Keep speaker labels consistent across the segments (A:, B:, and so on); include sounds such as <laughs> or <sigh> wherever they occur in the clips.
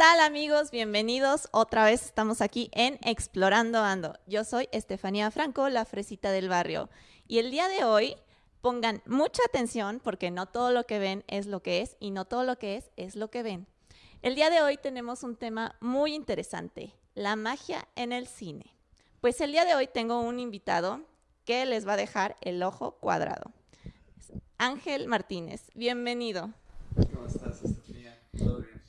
A: tal amigos? Bienvenidos. Otra vez estamos aquí en Explorando Ando. Yo soy Estefanía Franco, la fresita del barrio. Y el día de hoy pongan mucha atención porque no todo lo que ven es lo que es y no todo lo que es es lo que ven. El día de hoy tenemos un tema muy interesante, la magia en el cine. Pues el día de hoy tengo un invitado que les va a dejar el ojo cuadrado. Ángel Martínez, bienvenido.
B: ¿Cómo estás, Estefanía? ¿Todo bien?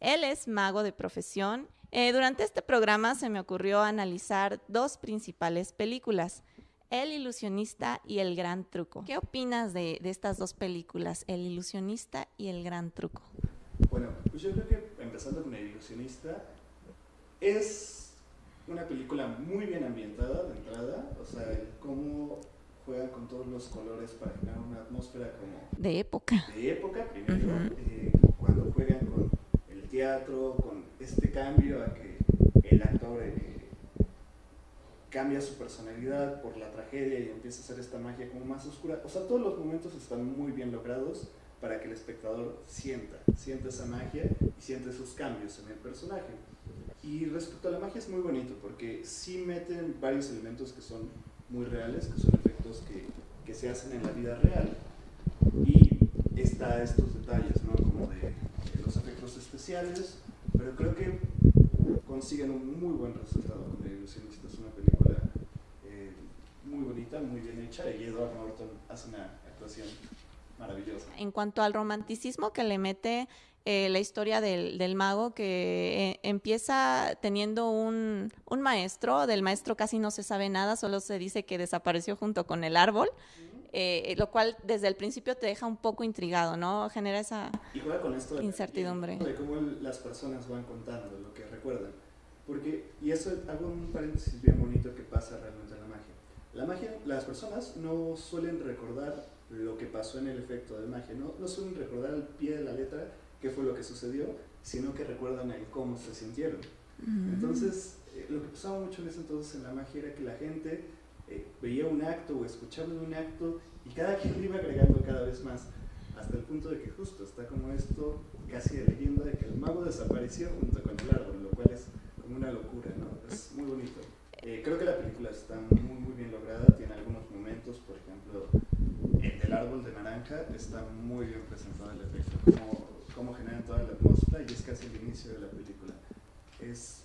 A: Él es mago de profesión. Eh, durante este programa se me ocurrió analizar dos principales películas, El ilusionista y El gran truco. ¿Qué opinas de, de estas dos películas, El ilusionista y El gran truco?
B: Bueno, pues yo creo que empezando con El ilusionista, es una película muy bien ambientada de entrada, o sea, el cómo juega con todos los colores para generar una atmósfera como
A: De época.
B: de época primero, eh, cuando juegan con teatro, con este cambio a que el actor eh, cambia su personalidad por la tragedia y empieza a hacer esta magia como más oscura. O sea, todos los momentos están muy bien logrados para que el espectador sienta, sienta esa magia y siente esos cambios en el personaje. Y respecto a la magia es muy bonito porque sí meten varios elementos que son muy reales, que son efectos que, que se hacen en la vida real. Y está estos detalles, ¿no? Como de, de los efectos especiales, pero creo que consiguen un muy buen resultado con El ilusionista. Es una película eh, muy bonita, muy bien hecha y Edward Norton hace una actuación maravillosa.
A: En cuanto al romanticismo que le mete eh, la historia del, del mago, que eh, empieza teniendo un, un maestro, del maestro casi no se sabe nada, solo se dice que desapareció junto con el árbol, eh, lo cual desde el principio te deja un poco intrigado, ¿no? Genera esa...
B: Y juega con esto de,
A: Incertidumbre.
B: de cómo las personas van contando lo que recuerdan. Porque, y eso hago un paréntesis bien bonito que pasa realmente en la magia. La magia, las personas no suelen recordar lo que pasó en el efecto de magia, no, no suelen recordar al pie de la letra qué fue lo que sucedió, sino que recuerdan el cómo se sintieron. Entonces, eh, lo que pasaba mucho en ese entonces en la magia era que la gente eh, veía un acto o escuchaba un acto y cada quien iba agregando cada vez más, hasta el punto de que justo está como esto, casi de leyenda de que el mago desapareció junto con el árbol, lo cual es como una locura, ¿no? Es muy bonito. Eh, creo que la película está muy, muy bien lograda, tiene algunos momentos, por ejemplo, el del árbol de naranja está muy bien presentado el efecto, cómo, cómo generan toda la atmósfera y es casi el inicio de la película. Es,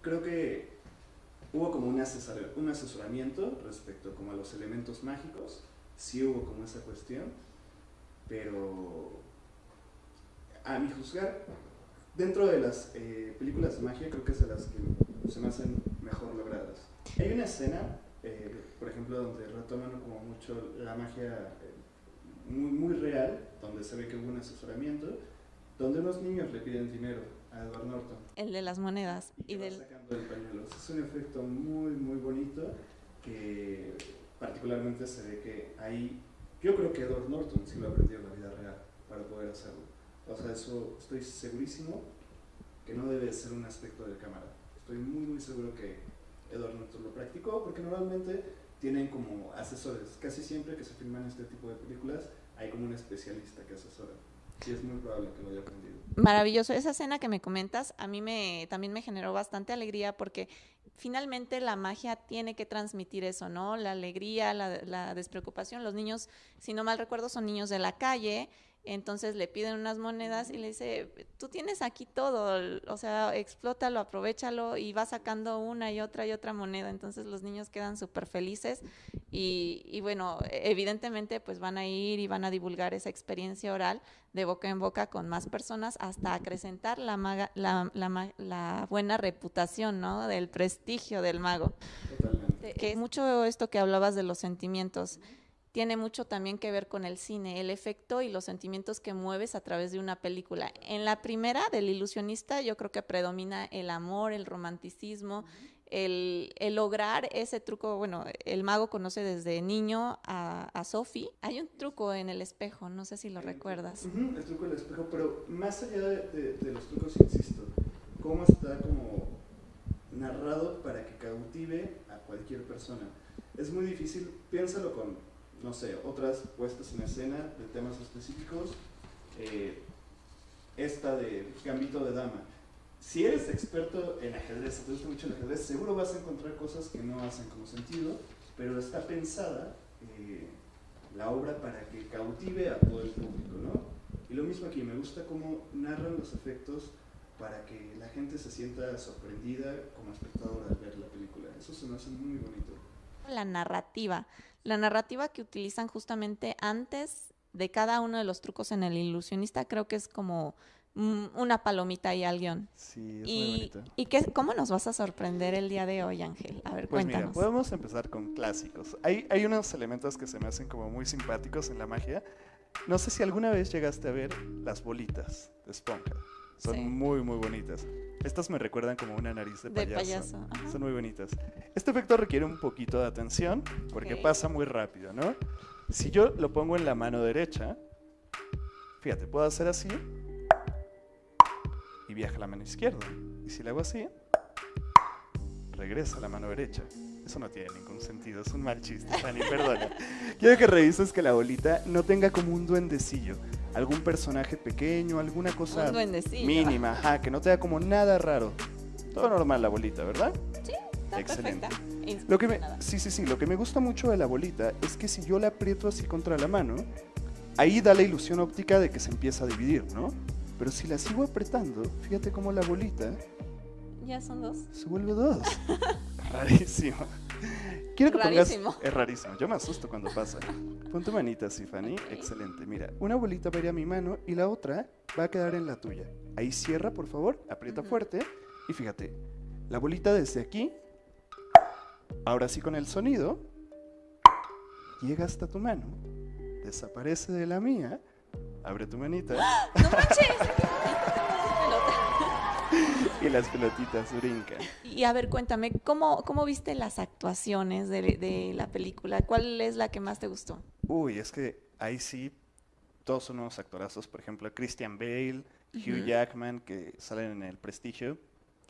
B: creo que hubo como un, asesor- un asesoramiento respecto como a los elementos mágicos, sí hubo como esa cuestión, pero a mi juzgar, dentro de las eh, películas de magia creo que es de las que se me hacen mejor logradas. Hay una escena, eh, por ejemplo, donde retoman como mucho la magia eh, muy, muy real, donde se ve que hubo un asesoramiento, donde unos niños le piden dinero a Edward Norton
A: El de las monedas
B: y
A: y del...
B: sacando el pañuelo. Es un efecto muy, muy bonito que particularmente se ve que ahí, yo creo que Edward Norton sí lo aprendió en la vida real para poder hacerlo. O sea, eso estoy segurísimo que no debe ser un aspecto de cámara. Estoy muy, muy seguro que Edward Norton lo practicó porque normalmente tienen como asesores. Casi siempre que se filman este tipo de películas hay como un especialista que asesora. Y es muy probable que lo haya aprendido.
A: Maravilloso. Esa escena que me comentas a mí me también me generó bastante alegría porque finalmente la magia tiene que transmitir eso, ¿no? La alegría, la, la despreocupación. Los niños, si no mal recuerdo, son niños de la calle. Entonces le piden unas monedas y le dice, tú tienes aquí todo, o sea, explótalo, aprovechalo y va sacando una y otra y otra moneda. Entonces los niños quedan súper felices y, y bueno, evidentemente pues van a ir y van a divulgar esa experiencia oral de boca en boca con más personas hasta acrecentar la, maga- la, la buena reputación, ¿no? Del prestigio del mago.
B: Totalmente.
A: Que mucho esto que hablabas de los sentimientos tiene mucho también que ver con el cine, el efecto y los sentimientos que mueves a través de una película. En la primera, del ilusionista, yo creo que predomina el amor, el romanticismo, el, lograr ese truco. Bueno, el mago conoce desde niño a, a Sophie. Hay un truco en el espejo, no sé si lo recuerdas.
B: Ujú, el truco del espejo, pero más allá de- de los trucos, insisto, cómo está como narrado para que cautive a cualquier persona. Es muy difícil, piénsalo con, no sé, otras puestas en escena de temas específicos. eh,
C: esta de Gambito de Dama. Si eres experto en ajedrez, te gusta mucho el ajedrez, seguro vas a encontrar cosas que no hacen como sentido, pero está pensada eh, la obra para que cautive a todo el público, ¿no? Y lo mismo aquí, me gusta cómo narran los efectos para que la gente se sienta sorprendida como espectador al ver la película. Eso se me hace muy bonito.
A: La narrativa, la narrativa que utilizan justamente antes de cada uno de los trucos en el ilusionista, creo que es como mm, una palomita y al guion.
C: Sí, es
A: y,
C: muy bonito.
A: ¿Y qué, cómo nos vas a sorprender el día de hoy, Ángel? A ver,
B: Pues
A: cuéntanos.
B: mira, podemos empezar con clásicos. Hay, hay unos elementos que se me hacen como muy simpáticos en la magia. No sé si alguna vez llegaste a ver las bolitas de esponja. Son
A: Sí.
B: muy, muy bonitas. Estas me recuerdan como una nariz de
A: De
B: payaso. Son muy bonitas. Este efecto requiere un poquito de atención porque pasa muy rápido, ¿no? Si yo lo pongo en la mano derecha, fíjate, puedo hacer así y viaja la mano izquierda. Y si le hago así, regresa a la mano derecha. Eso no tiene ningún sentido, es un mal chiste, Fanny, perdona. <laughs> Quiero que revises que la bolita no tenga como un duendecillo, algún personaje pequeño, alguna cosa
A: Un
B: mínima, ajá, que no tenga como nada raro. Todo normal la bolita, ¿verdad?
A: Está
B: Excelente.
A: perfecta.
B: Lo que me, sí, sí, sí, lo que me gusta mucho de la bolita es que si yo la aprieto así contra la mano, ahí da la ilusión óptica de que se empieza a dividir, ¿no? Pero si la sigo apretando, fíjate cómo la bolita
A: Ya son dos.
B: se vuelve dos. <laughs> Rarísimo. Quiero que
A: Rarísimo.
B: pongas... Es rarísimo. Yo me asusto cuando pasa. Pon tu manita así, Fanny.
A: Ok.
B: Excelente. Mira, una bolita va a ir a mi mano y la otra va a quedar en la tuya. Ahí cierra, por favor. Aprieta
A: Ujú.
B: fuerte. Y fíjate, la bolita desde aquí, ahora sí con el sonido, llega hasta tu mano, desaparece de la mía, abre tu manita
A: ¡No manches! <laughs>
B: Y las pelotitas brincan.
A: Y a ver, cuéntame, ¿cómo, cómo viste las actuaciones de, de la película? ¿Cuál es la que más te gustó?
B: Uy, es que ahí sí, todos son unos actorazos. Por ejemplo, Christian Bale, Hugh. Jackman, que salen en El Prestigio.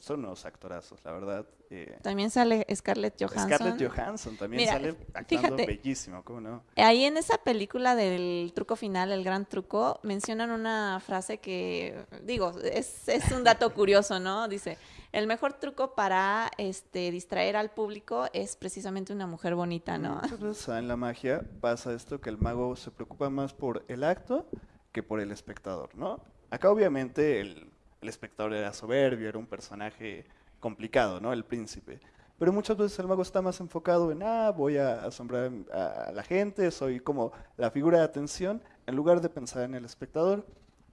B: Son unos actorazos, la verdad. Eh,
A: También sale Scarlett Johansson.
B: Scarlett Johansson también
A: Mira,
B: sale actuando
A: fíjate.
B: bellísimo, ¿cómo no?
A: Ahí en esa película del truco final, el gran truco, mencionan una frase que, digo, es, es un dato <laughs> curioso, ¿no? Dice, el mejor truco para este, distraer al público es precisamente una mujer bonita, ¿no?
B: En la magia pasa esto que el mago se preocupa más por el acto que por el espectador, ¿no? Acá obviamente el, el espectador era soberbio, era un personaje complicado, ¿no? El príncipe. Pero muchas veces el mago está más enfocado en, ah, voy a asombrar a la gente, soy como la figura de atención, en lugar de pensar en el espectador.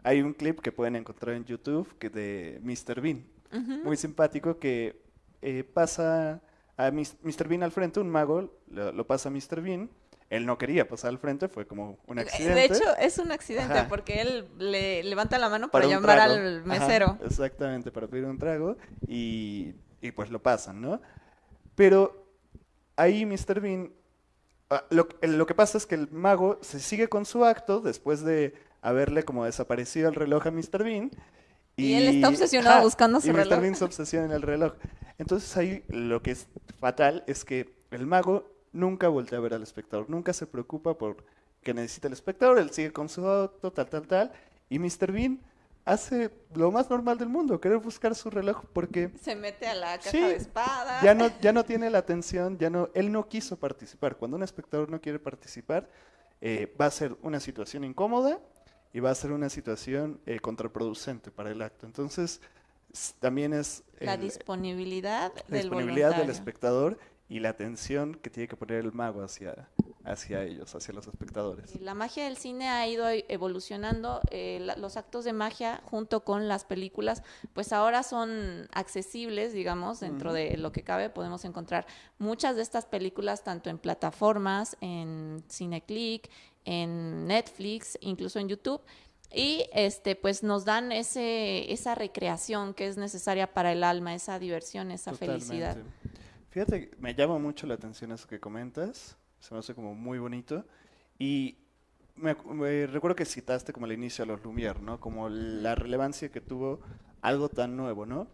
B: Hay un clip que pueden encontrar en YouTube que de Mr. Bean, muy simpático que eh, pasa a Mr. Bean al frente, un mago lo, lo pasa a Mr. Bean. Él no quería pasar al frente, fue como un accidente.
A: De hecho, es un accidente
B: Ajá.
A: porque él le levanta la mano para,
B: un
A: llamar
B: trago.
A: al
B: Ajá,
A: mesero.
B: exactamente, para pedir un trago y, y pues lo pasan, ¿no? Pero ahí Mr. Bean, ah, lo, lo que pasa es que el mago se sigue con su acto después de haberle como desaparecido el reloj a Mr. Bean.
A: Y él está obsesionado buscando su
B: y
A: reloj.
B: Mr. Bean se obsesiona en el reloj. Entonces ahí lo que es fatal es que el mago nunca voltea a ver al espectador, nunca se preocupa por que necesita el espectador, él sigue con su auto, tal, tal, tal. Y Mr. Bean hace lo más normal del mundo, querer buscar su reloj porque
A: Se mete a la caja
B: Sí,
A: de espada.
B: ya no, ya no tiene la atención, ya no, él no quiso participar. Cuando un espectador no quiere participar, eh, va a ser una situación incómoda y va a ser una situación eh, contraproducente para el acto. Entonces, también es
A: La disponibilidad
B: la
A: del
B: disponibilidad del espectador y la atención que tiene que poner el mago hacia, hacia ellos, hacia los espectadores.
A: La magia del cine ha ido evolucionando, eh, la- los actos de magia junto con las películas, pues ahora son accesibles, digamos, dentro de lo que cabe, podemos encontrar muchas de estas películas tanto en plataformas, en Cineclick, en Netflix, incluso en YouTube. Y este, pues nos dan ese, esa recreación que es necesaria para el alma, esa diversión, esa felicidad.
B: Fíjate, me llama mucho la atención eso que comentas, se me hace como muy bonito. Y me, me recuerdo que citaste como el inicio a los Lumière, ¿no? Como la relevancia que tuvo algo tan nuevo, ¿no?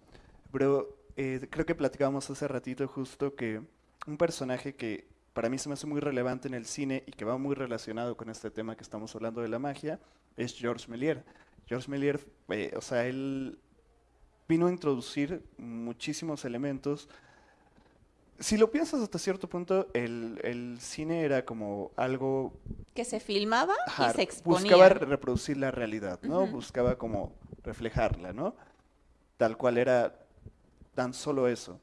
B: Pero eh, creo que platicábamos hace ratito justo que un personaje que para mí se me hace muy relevante en el cine y que va muy relacionado con este tema que estamos hablando de la magia es Georges Méliès. George Méliès, eh, o sea, él vino a introducir muchísimos elementos. Si lo piensas hasta cierto punto, el, el cine era como algo
A: Que se filmaba
B: Ajá,
A: y se exponía.
B: buscaba reproducir la realidad, ¿no? Buscaba como reflejarla, ¿no? Tal cual era tan solo eso.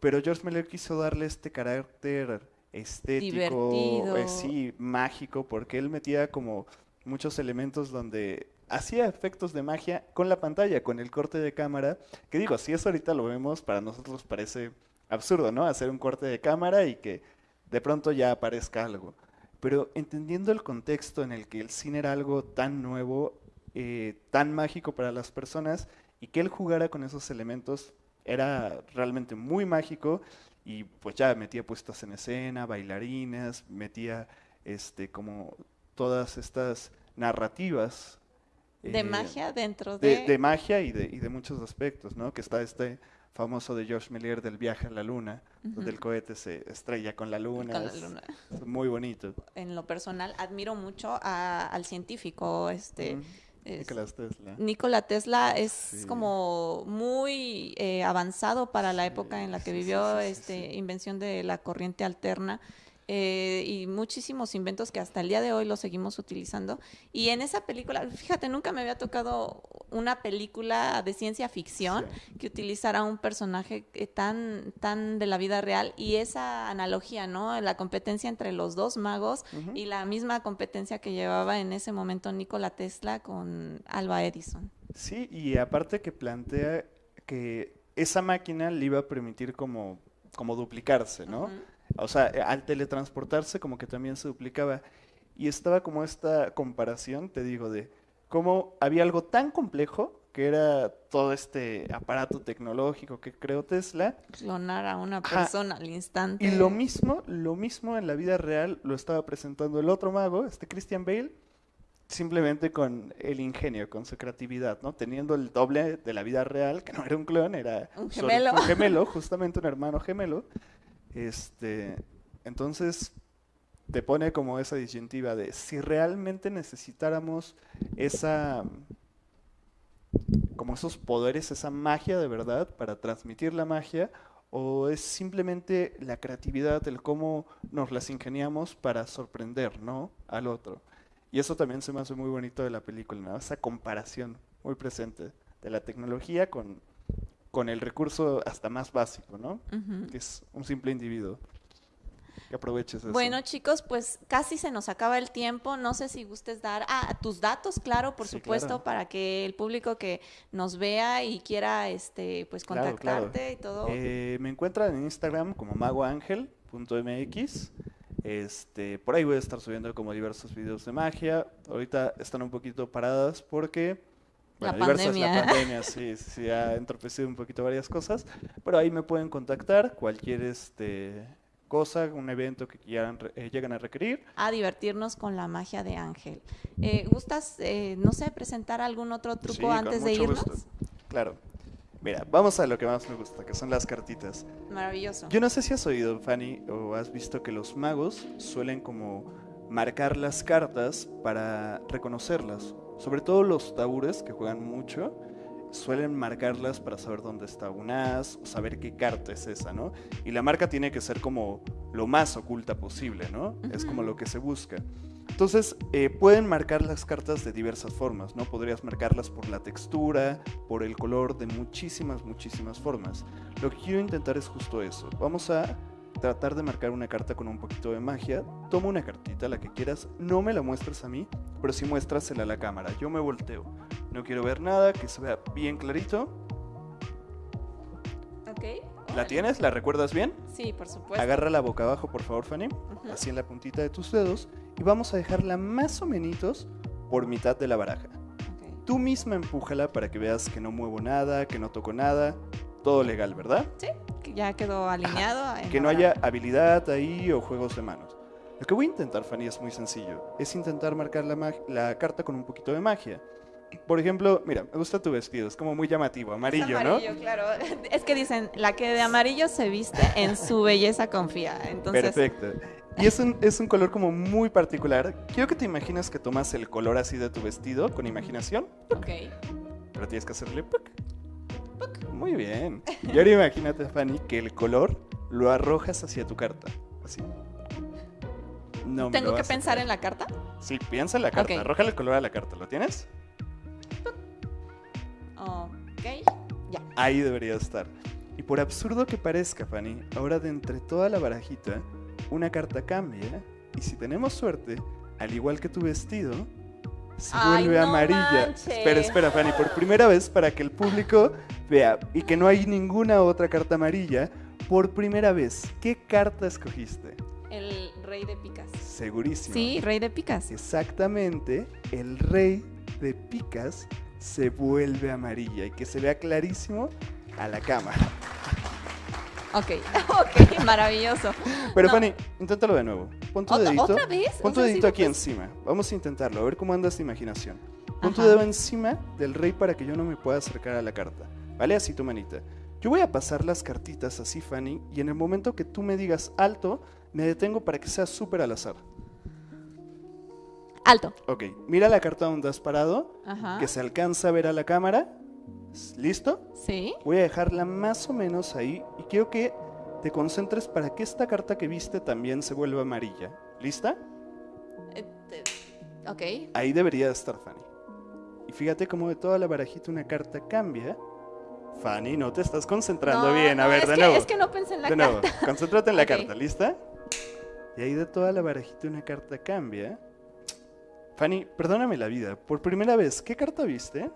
B: Pero George Miller quiso darle este carácter estético, eh, sí, mágico, porque él metía como muchos elementos donde hacía efectos de magia con la pantalla, con el corte de cámara, que digo, si eso ahorita lo vemos, para nosotros parece absurdo, ¿no? Hacer un corte de cámara y que de pronto ya aparezca algo. Pero entendiendo el contexto en el que el cine era algo tan nuevo, eh, tan mágico para las personas, y que él jugara con esos elementos era realmente muy mágico, y pues ya metía puestas en escena, bailarinas, metía este como todas estas narrativas
A: De
B: eh,
A: magia dentro
B: de,
A: de...
B: de magia y de, y de muchos aspectos, ¿no? Que está este famoso de George Méliès del viaje a la luna, donde el cohete se estrella con la luna.
A: con la
B: es-
A: luna.
B: es muy bonito.
A: En lo personal, admiro mucho a- al científico, este... Es-
B: Nikola Tesla.
A: Nikola Tesla es
B: Sí.
A: como muy eh, avanzado para la época en la que
B: sí,
A: vivió este invención de la corriente alterna eh, y muchísimos inventos que hasta el día de hoy los seguimos utilizando. Y en esa película, fíjate, nunca me había tocado una película de ciencia ficción
B: Sí.
A: que utilizara un personaje eh, tan, tan de la vida real y esa analogía, ¿no? La competencia entre los dos magos y la misma competencia que llevaba en ese momento Nikola Tesla con Alba Edison.
B: Sí, y aparte que plantea que esa máquina le iba a permitir como, como duplicarse, ¿no? O sea, eh, al teletransportarse como que también se duplicaba. Y estaba como esta comparación, te digo, de cómo había algo tan complejo que era todo este aparato tecnológico que creó Tesla.
A: Clonar a una
B: Ajá.
A: persona al instante.
B: Y lo mismo, lo mismo en la vida real lo estaba presentando el otro mago, este Christian Bale, simplemente con el ingenio, con su creatividad, ¿no? Teniendo el doble de la vida real, que no era un clon, era
A: Un gemelo.
B: un gemelo, <laughs> justamente un hermano gemelo. Este, entonces te pone como esa disyuntiva de si realmente necesitáramos esa como esos poderes, esa magia de verdad para transmitir la magia o es simplemente la creatividad, el cómo nos las ingeniamos para sorprender, ¿no? al otro. Y eso también se me hace muy bonito de la película, ¿no? Esa comparación muy presente de la tecnología con, con el recurso hasta más básico, ¿no? Que es un simple individuo. Que aproveches eso.
A: Bueno, chicos, pues casi se nos acaba el tiempo. No sé si gustes dar ah, tus datos, claro, por
B: Sí,
A: supuesto,
B: claro.
A: para que el público que nos vea y quiera este pues
B: Claro, claro.
A: contactarte y todo.
B: Eh, me encuentran en Instagram como magoangel.mx. Este, por ahí voy a estar subiendo como diversos videos de magia. Ahorita están un poquito paradas porque
A: La
B: diversas-
A: pandemia.
B: la pandemia <laughs> sí, sí ha entorpecido un poquito varias cosas, pero ahí me pueden contactar cualquier este cosa, un evento que quieran eh, lleguen a requerir.
A: a divertirnos con la magia de Ángel. Eh, ¿Gustas, eh, no sé, presentar algún otro truco
B: Sí, con
A: antes de
B: mucho
A: irnos?
B: gusto. Claro. Mira, vamos a lo que más me gusta, que son las cartitas.
A: Maravilloso.
B: Yo no sé si has oído, Fanny, o has visto que los magos suelen como marcar las cartas para reconocerlas. Sobre todo los taúres, que juegan mucho, suelen marcarlas para saber dónde está un as o saber qué carta es esa, ¿no? Y la marca tiene que ser como lo más oculta posible, ¿no? Es como lo que se busca. Entonces, eh, pueden marcar las cartas de diversas formas, ¿no? Podrías marcarlas por la textura, por el color, de muchísimas, muchísimas formas. Lo que quiero intentar es justo eso. Vamos a tratar de marcar una carta con un poquito de magia. Toma una cartita, la que quieras. No me la muestres a mí, pero sí muéstrasela a la cámara. Yo me volteo. No quiero ver nada, que se vea bien clarito.
A: Ok.
B: ¿La tienes? ¿La recuerdas bien?
A: Sí, por supuesto.
B: Agarra la boca abajo, por favor, Fanny.
A: Ujú.
B: Así en la puntita de tus dedos. Y vamos a dejarla más o menos por mitad de la baraja. Tú misma empújala para que veas que no muevo nada, que no toco nada. Todo legal, ¿verdad?
A: Que ya quedó alineado.
B: Que no haya habilidad ahí o juegos de manos. Lo que voy a intentar, Fanny, es muy sencillo. Es intentar marcar la carta con un poquito de magia. Por ejemplo, mira, me gusta tu vestido, es como muy llamativo,
A: Es
B: amarillo,
A: amarillo, claro. <laughs> Es que dicen, la que de amarillo se viste, en su belleza confía.
B: ¿no?
A: Entonces,
B: Perfecto. Y es un, es un color como muy particular. Quiero que te imagines que tomas el color así de tu vestido con imaginación,
A: Ok.
B: pero tienes que hacerle puc. Muy bien. Y ahora imagínate, Fanny, que el color lo arrojas hacia tu carta. Así. No
A: ¿Tengo que pensar en la carta?
B: Sí, piensa en la carta.
A: Ok.
B: Arrójale el color a la carta. ¿Lo tienes?
A: Ok. Ya.
B: Ahí debería estar. Y por absurdo que parezca, Fanny, ahora de entre toda la barajita, una carta cambia. Y si tenemos suerte, al igual que tu vestido, se
A: Ay,
B: vuelve
A: no
B: amarilla.
A: manches.
B: Espera, espera, Fanny, por primera vez para que el público vea y que no hay ninguna otra carta amarilla. Por primera vez, ¿qué carta escogiste?
A: El rey de picas.
B: Segurísimo.
A: Sí, rey de picas.
B: Exactamente, el rey de picas se vuelve amarilla y que se vea clarísimo a la cámara.
A: Ok, <laughs> ok, maravilloso.
B: Pero
A: No.
B: Fanny, inténtalo de nuevo. Pon tu
A: ¿Otra,
B: dedito.
A: ¿Otra vez?
B: Pon tu
A: sí
B: dedito aquí
A: puse-
B: encima. Vamos a intentarlo, a ver cómo anda esta imaginación. Pon tu dedo encima del rey para que yo no me pueda acercar a la carta. ¿Vale? Así tu manita. Yo voy a pasar las cartitas así, Fanny, y en el momento que tú me digas alto, me detengo para que sea súper al azar.
A: Alto.
B: Ok, mira la carta donde has parado,
A: Ajá.
B: que se alcanza a ver a la cámara. ¿Listo?
A: Sí.
B: Voy a dejarla más o menos ahí y quiero que te concentres para que esta carta que viste también se vuelva amarilla. ¿Lista?
A: Eh, eh, Ok.
B: Ahí debería estar Fanny. Y fíjate cómo de toda la barajita una carta cambia. Fanny, no te estás concentrando
A: No,
B: bien. A
A: no,
B: ver,
A: es
B: de
A: que,
B: nuevo.
A: Es que no pensé en la
B: de nuevo.
A: carta.
B: Concéntrate en la <laughs> carta, ¿lista? Y ahí de toda la barajita una carta cambia. Fanny, perdóname la vida. Por primera vez, ¿qué carta viste?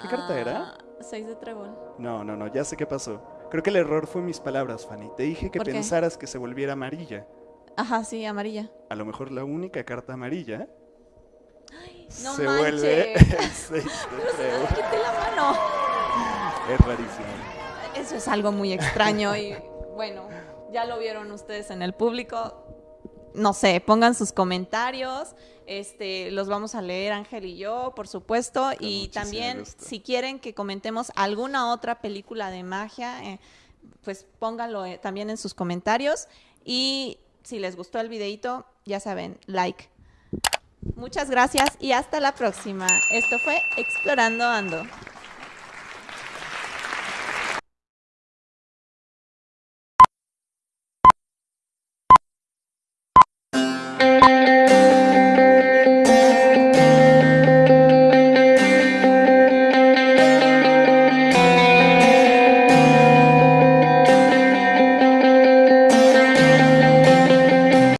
B: ¿Qué carta era?
A: Ah, Seis de trébol.
B: No, no, no, ya sé qué pasó. Creo que el error fue mis palabras, Fanny. Te dije que pensaras que se volviera amarilla.
A: Ajá, sí, amarilla.
B: A lo mejor la única carta amarilla
A: no
B: se
A: manches.
B: vuelve <laughs> <laughs> el seis de trébol.
A: me quité la mano.
B: Es rarísimo.
A: Eso es algo muy extraño y bueno, ya lo vieron ustedes en el público. No sé, pongan sus comentarios, este, los vamos a leer Ángel y yo, por supuesto, y también
B: gusto.
A: si quieren que comentemos alguna otra película de magia, eh, pues pónganlo eh, también en sus comentarios y si les gustó el videito, ya saben, like. Muchas gracias y hasta la próxima. Esto fue Explorando Ando.